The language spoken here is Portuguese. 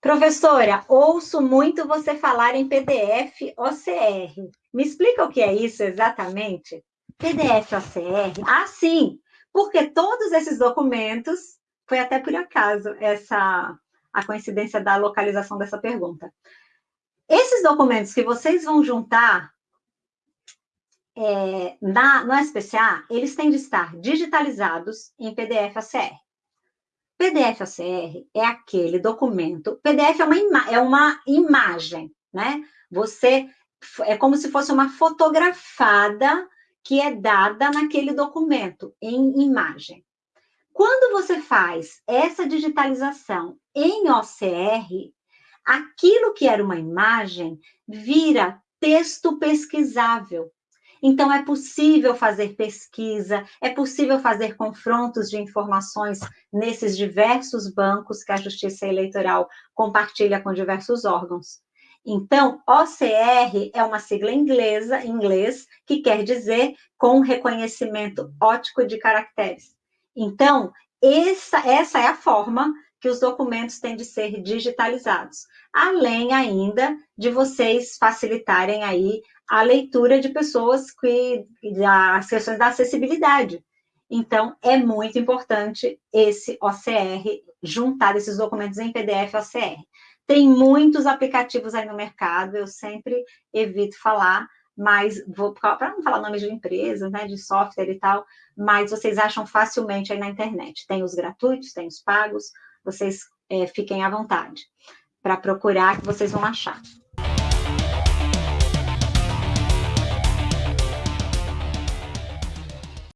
Professora, ouço muito você falar em PDF OCR. Me explica o que é isso exatamente? PDF OCR? Ah, sim, porque todos esses documentos, foi até por acaso essa a coincidência da localização dessa pergunta. Esses documentos que vocês vão juntar é, na, no SPCA, eles têm de estar digitalizados em PDF OCR. PDF OCR é aquele documento, PDF é uma, ima, é uma imagem, né? Você, é como se fosse uma fotografada que é dada naquele documento, em imagem. Quando você faz essa digitalização em OCR, aquilo que era uma imagem vira texto pesquisável. Então, é possível fazer pesquisa, é possível fazer confrontos de informações nesses diversos bancos que a Justiça Eleitoral compartilha com diversos órgãos. Então, OCR é uma sigla inglesa, inglês, que quer dizer com reconhecimento ótico de caracteres. Então, essa, essa é a forma que os documentos têm de ser digitalizados, além ainda de vocês facilitarem aí a leitura de pessoas que as questões da acessibilidade. Então, é muito importante esse OCR, juntar esses documentos em PDF OCR. Tem muitos aplicativos aí no mercado, eu sempre evito falar, mas para não falar nomes de empresas, né, de software e tal, mas vocês acham facilmente aí na internet. Tem os gratuitos, tem os pagos, vocês é, fiquem à vontade para procurar que vocês vão achar.